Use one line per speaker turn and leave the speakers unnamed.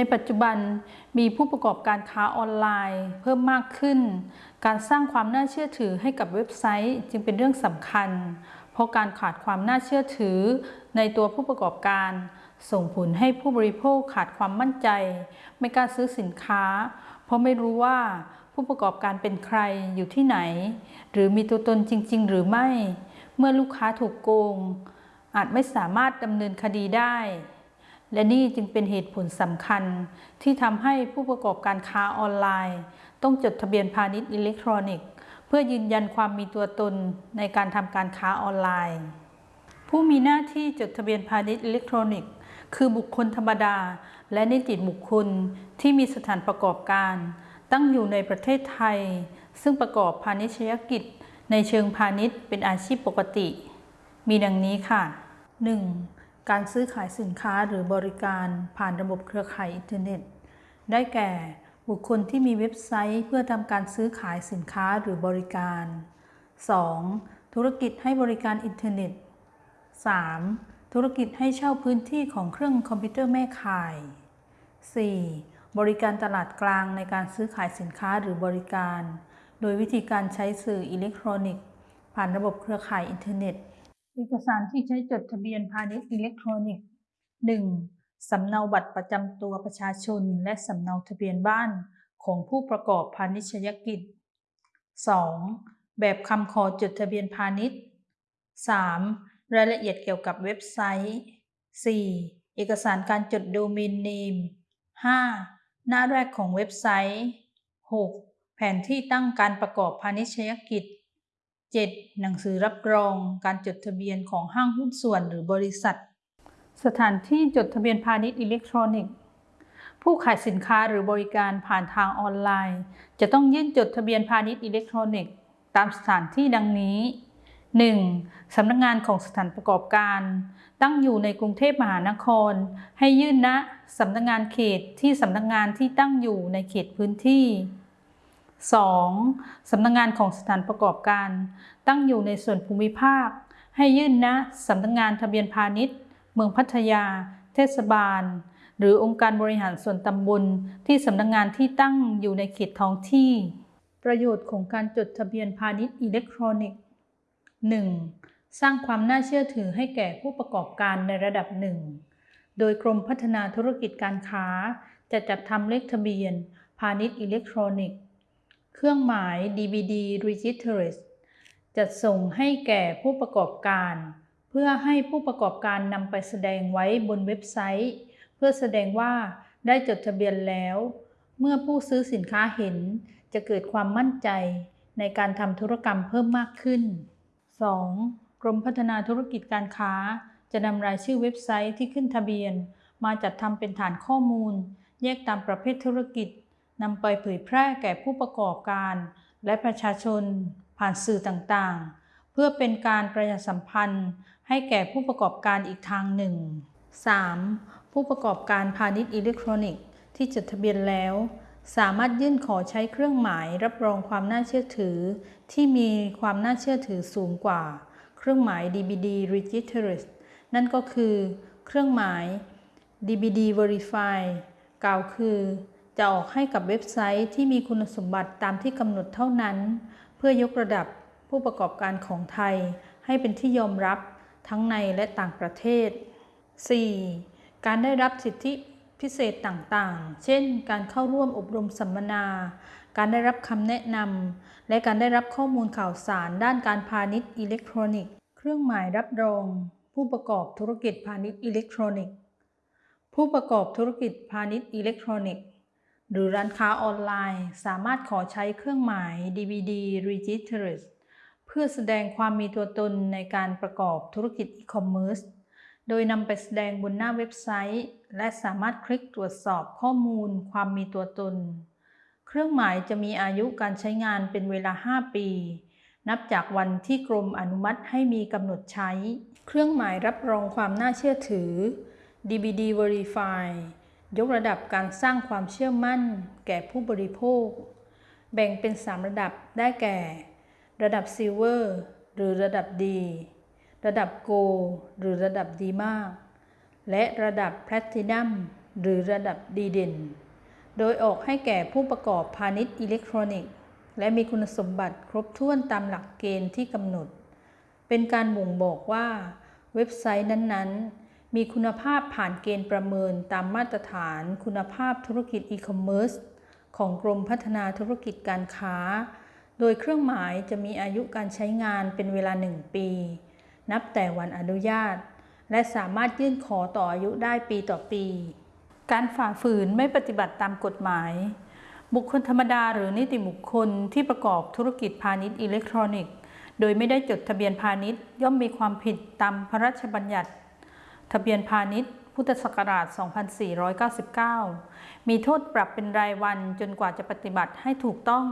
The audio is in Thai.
ในปัจจุบันมีผู้ประกอบการค้าออนไลน์ เพิ่มมากขึ้น การสร้างความน่าเชื่อถือให้กับเว็บไซต์จึงเป็นเรื่องสำคัญ เพราะการขาดความน่าเชื่อถือในตัวผู้ประกอบการ ส่งผลให้ผู้บริโภคขาดความมั่นใจ ไม่กล้าซื้อสินค้า เพราะไม่รู้ว่าผู้ประกอบการเป็นใครอยู่ที่ไหน หรือมีตัวตนจริง ๆ หรือไม่ เมื่อลูกค้าถูกโกง อาจไม่สามารถดำเนินคดีได้ และนี่จึงเป็นเหตุผลสำคัญที่ทำให้ผู้ประกอบการค้าออนไลน์ ต้องจดทะเบียนพาณิชย์อิเล็กทรอนิกส์ เพื่อยืนยันความมีตัวตนในการทำการค้าออนไลน์ ผู้มีหน้าที่จดทะเบียนพาณิชย์อิเล็กทรอนิกส์คือบุคคลธรรมดา และนิติบุคคลที่มีสถานประกอบการ ตั้งอยู่ในประเทศไทย ซึ่งประกอบพาณิชยกิจ ในเชิงพาณิชย์เป็นอาชีพปกติ มีดังนี้ค่ะ 1. การซื้อขายสินค้าหรือบริการผ่านระบบเครือข่ายอินเทอร์เน็ต ได้แก่บุคคลที่มีเว็บไซต์เพื่อทำการซื้อขายสินค้าหรือบริการ 2. ธุรกิจให้บริการอินเทอร์เน็ต 3. ธุรกิจให้เช่าพื้นที่ของเครื่องคอมพิวเตอร์แม่ข่าย 4. บริการตลาดกลางในการซื้อขายสินค้าหรือบริการ โดยวิธีการใช้สื่ออิเล็กทรอนิกส์ ผ่านระบบเครือข่ายอินเทอร์เน็ต เอกสารที่ใช้จดทะเบียนพาณิชย์อิเล็กทรอนิกส์ 1. สำเนาบัตรประจำตัวประชาชน และสำเนาทะเบียนบ้านของผู้ประกอบพาณิชยกิจ 2. แบบคำขอจดทะเบียนพาณิชย์ 3. รายละเอียดเกี่ยวกับเว็บไซต์ 4. เอกสารการจดโดเมนเนม 5. หน้าแรกของเว็บไซต์ 6. แผนที่ตั้งการประกอบพาณิชยกิจ 7. หนังสือรับรองการจดทะเบียนของห้างหุ้นส่วนหรือบริษัท สถานที่จดทะเบียนพาณิชย์อิเล็กทรอนิกส์ ผู้ขายสินค้าหรือบริการผ่านทางออนไลน์ จะต้องยื่นจดทะเบียนพาณิชย์อิเล็กทรอนิกส์ ตามสถานที่ดังนี้ 1. สำนักงงานของสถานประกอบการ ตั้งอยู่ในกรุงเทพมหานคร ให้ยื่นณสำนักงงานเขตที่สำนักงงานที่ตั้งอยู่ในเขตพื้นที่ 2. สำนักงงานของสถานประกอบการ ตั้งอยู่ในส่วนภูมิภาค ให้ยื่นณสำนักงงานทะเบียนพาณิชย์ เมืองพัทยา เทศบาล หรือองค์การบริหารส่วนตำบลที่สำนักงงานที่ตั้งอยู่ในเขตท้องที่ ประโยชน์ของการจดทะเบียนพาณิชย์อิเล็กทรอนิกส์ 1. สร้างความน่าเชื่อถือให้แก่ผู้ประกอบการในระดับหนึ่ง โดยกรมพัฒนาธุรกิจการค้าจะจัดทำเลขทะเบียน พาณิชย์อิเล็กทรอนิกส์ เครื่องหมาย DVD Registers จัดส่งให้แก่ผู้ประกอบการ เพื่อให้ผู้ประกอบการนำไปแสดงไว้บนเว็บไซต์ เพื่อแสดงว่าได้จดทะเบียนแล้ว เมื่อผู้ซื้อสินค้าเห็นจะเกิดความมั่นใจในการทำธุรกรรมเพิ่มมากขึ้น 2. กรมพัฒนาธุรกิจการค้า จะนำรายชื่อเว็บไซต์ที่ขึ้นทะเบียน มาจัดทำเป็นฐานข้อมูล แยกตามประเภทธุรกิจ นำไปเผยแพร่แก่ผู้ประกอบการ และประชาชนผ่านสื่อต่างๆ เพื่อเป็นการประชาสัมพันธ์ ให้แก่ผู้ประกอบการอีกทางหนึ่ง 3. ผู้ประกอบการพาณิชย์อิเล็กทรอนิกส์ที่จดทะเบียนแล้ว สามารถยื่นขอใช้เครื่องหมายรับรองความน่าเชื่อถือ ที่มีความน่าเชื่อถือสูงกว่า เครื่องหมาย DBD Registers นั่นก็คือ เครื่องหมาย DBD Verify กล่าวคือ จะออกให้กับเว็บไซต์ที่มีคุณสมบัติตามที่กำหนดเท่านั้น เพื่อยกระดับผู้ประกอบการของไทย ให้เป็นที่ยอมรับทั้งในและต่างประเทศ 4. การได้รับสิทธิพิเศษต่างๆ เช่น การเข้าร่วมอบรมสัมมนา การได้รับคำแนะนำ และการได้รับข้อมูลข่าวสารด้านการพาณิชย์อิเล็กทรอนิกส์ เครื่องหมายรับรอง ผู้ประกอบธุรกิจพาณิชย์อิเล็กทรอนิกส์ ผู้ประกอบธุรกิจพาณิชย์อิเล็กทรอนิกส์ หรือร้านค้าออนไลน์สามารถขอใช้เครื่องหมาย DBD Registered เพื่อแสดงความมีตัวตนในการประกอบธุรกิจอีคอมเมิร์ซโดยนำไปแสดงบนหน้าเว็บไซต์ และสามารถคลิกตรวจสอบข้อมูลความมีตัวตน เครื่องหมายจะมีอายุการใช้งานเป็นเวลา 5 ปี นับจากวันที่กรมอนุมัติให้มีกำหนดใช้ เครื่องหมายรับรองความน่าเชื่อถือ DBD Verify ยกระดับการสร้างความเชื่อมั่น แก่ผู้บริโภค แบ่งเป็น 3 ระดับได้แก่ ระดับซิลเวอร์หรือระดับดี ระดับโกหรือระดับดีมาก และระดับแพลตินัมหรือระดับดีเด่น โดยออกให้แก่ผู้ประกอบพาณิชย์อิเล็กทรอนิกส์ และมีคุณสมบัติครบถ้วนตามหลักเกณฑ์ที่กำหนด เป็นการบ่งบอกว่าเว็บไซต์นั้นๆ มีคุณภาพผ่านเกณฑ์ประเมินตามมาตรฐาน คุณภาพธุรกิจอีคอมเมิร์ซของกรมพัฒนาธุรกิจการค้า โดยเครื่องหมายจะมีอายุการใช้งานเป็นเวลา 1 ปี นับแต่วันอนุญาต และสามารถยื่นขอต่ออายุได้ปีต่อปี การฝ่าฝืนไม่ปฏิบัติตามกฎหมาย บุคคลธรรมดาหรือนิติบุคคลที่ประกอบธุรกิจพาณิชย์อิเล็กทรอนิกส์ โดยไม่ได้จดทะเบียนพาณิชย์ย่อมมีความผิดตามพระราชบัญญัติ ทะเบียนพาณิชย์ พุทธศักราช 2499 มีโทษปรับเป็นรายวันจนกว่าจะปฏิบัติให้ถูกต้อง